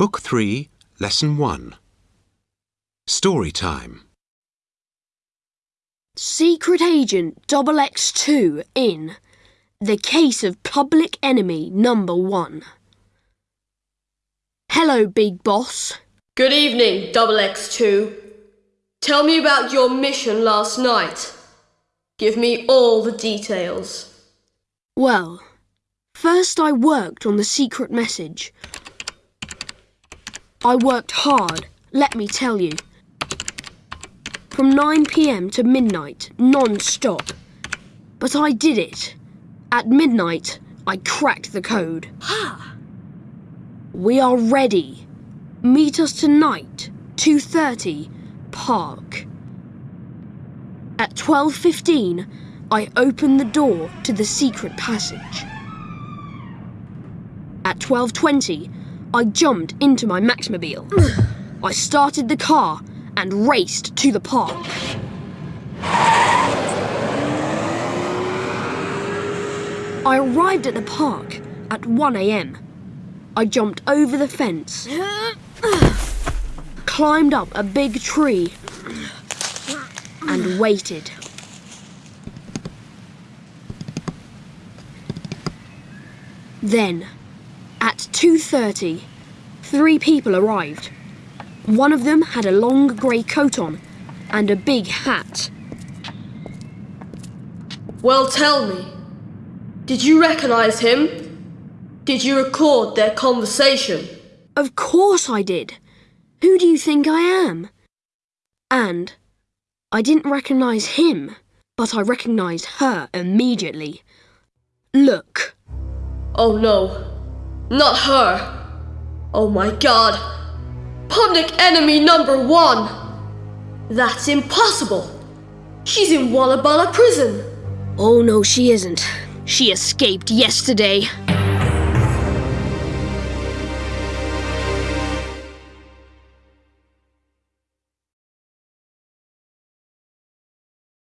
Book 3, Lesson 1. Story time. Secret Agent Double X2 in The Case of Public Enemy Number 1. Hello, Big Boss. Good evening, Double X2. Tell me about your mission last night. Give me all the details. Well, first I worked on the secret message. I worked hard, let me tell you. From 9 pm to midnight, non stop. But I did it. At midnight, I cracked the code. Ha! We are ready. Meet us tonight, 2:30, park. At 12:15, I opened the door to the secret passage. At 12:20, I jumped into my Maxmobile. I started the car and raced to the park. I arrived at the park at 1 a.m. I jumped over the fence, climbed up a big tree, and waited. Then, at 2:30, three people arrived. One of them had a long grey coat on and a big hat. Well, tell me. Did you recognize him? Did you record their conversation? Of course I did. Who do you think I am? And I didn't recognize him, but I recognized her immediately. Look, Oh no. Not her. Oh my god. Public enemy number one. That's impossible. She's in Walla Walla prison. oh no, she isn't. She escaped yesterday.